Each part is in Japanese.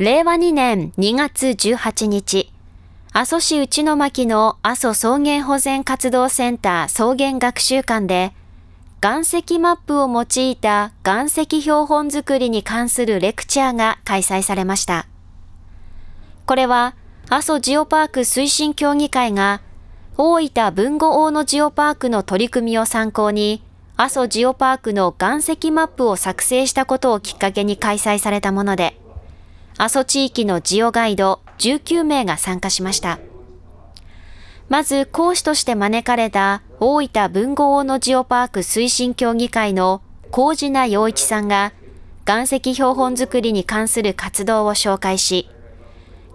令和2年2月18日、阿蘇市内巻の阿蘇草原保全活動センター草原学習館で、岩石マップを用いた岩石標本作りに関するレクチャーが開催されました。これは、阿蘇ジオパーク推進協議会が、大分文後大野ジオパークの取り組みを参考に、阿蘇ジオパークの岩石マップを作成したことをきっかけに開催されたもので、阿蘇地域のジオガイド19名が参加しました。まず講師として招かれた大分文豪大野ジオパーク推進協議会の高地名洋一さんが岩石標本作りに関する活動を紹介し、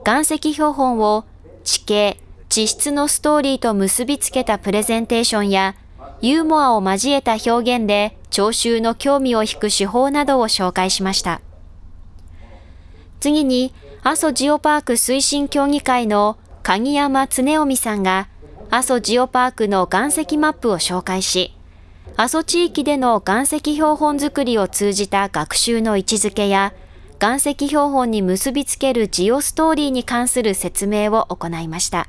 岩石標本を地形、地質のストーリーと結びつけたプレゼンテーションやユーモアを交えた表現で聴衆の興味を引く手法などを紹介しました。次に、阿蘇ジオパーク推進協議会の鍵山恒臣さんが、阿蘇ジオパークの岩石マップを紹介し、阿蘇地域での岩石標本作りを通じた学習の位置づけや、岩石標本に結びつけるジオストーリーに関する説明を行いました。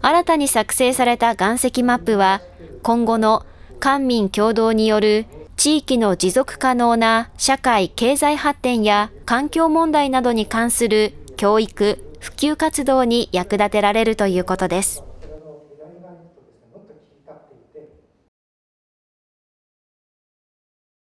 新たに作成された岩石マップは、今後の官民共同による地域の持続可能な社会経済発展や環境問題などに関する教育、普及活動に役立てられるということです。